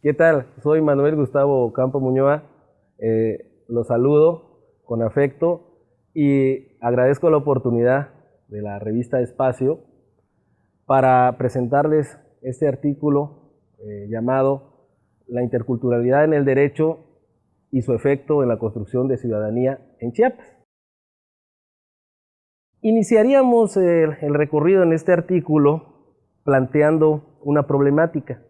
¿Qué tal? Soy Manuel Gustavo Campo Muñoa. Eh, los saludo con afecto y agradezco la oportunidad de la revista Espacio para presentarles este artículo eh, llamado La interculturalidad en el derecho y su efecto en la construcción de ciudadanía en Chiapas. Iniciaríamos el, el recorrido en este artículo planteando una problemática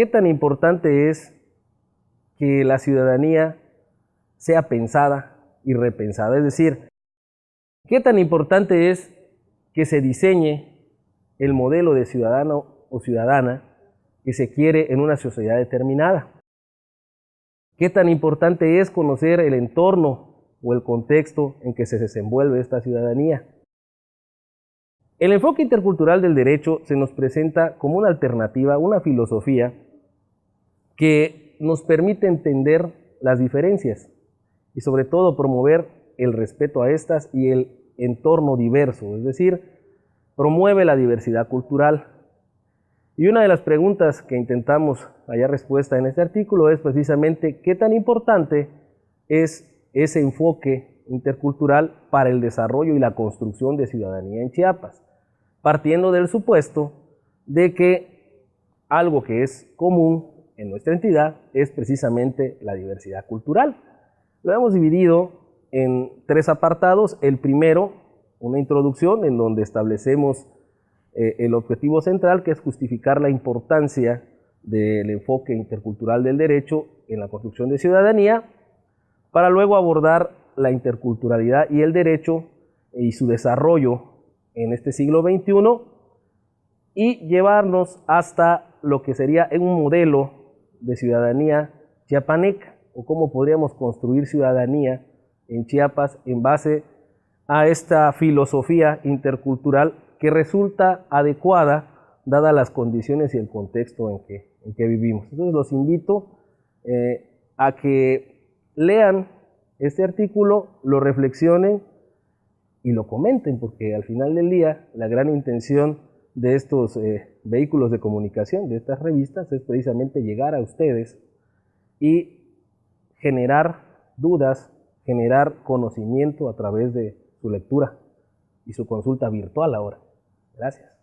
¿Qué tan importante es que la ciudadanía sea pensada y repensada? Es decir, ¿qué tan importante es que se diseñe el modelo de ciudadano o ciudadana que se quiere en una sociedad determinada? ¿Qué tan importante es conocer el entorno o el contexto en que se desenvuelve esta ciudadanía? El enfoque intercultural del derecho se nos presenta como una alternativa, una filosofía que nos permite entender las diferencias y sobre todo promover el respeto a estas y el entorno diverso, es decir, promueve la diversidad cultural. Y una de las preguntas que intentamos hallar respuesta en este artículo es precisamente qué tan importante es ese enfoque intercultural para el desarrollo y la construcción de ciudadanía en Chiapas partiendo del supuesto de que algo que es común en nuestra entidad es precisamente la diversidad cultural. Lo hemos dividido en tres apartados. El primero, una introducción en donde establecemos eh, el objetivo central, que es justificar la importancia del enfoque intercultural del derecho en la construcción de ciudadanía, para luego abordar la interculturalidad y el derecho y su desarrollo en este siglo XXI y llevarnos hasta lo que sería un modelo de ciudadanía chiapaneca o cómo podríamos construir ciudadanía en Chiapas en base a esta filosofía intercultural que resulta adecuada dadas las condiciones y el contexto en que, en que vivimos. Entonces los invito eh, a que lean este artículo, lo reflexionen y lo comenten, porque al final del día la gran intención de estos eh, vehículos de comunicación, de estas revistas, es precisamente llegar a ustedes y generar dudas, generar conocimiento a través de su lectura y su consulta virtual ahora. Gracias.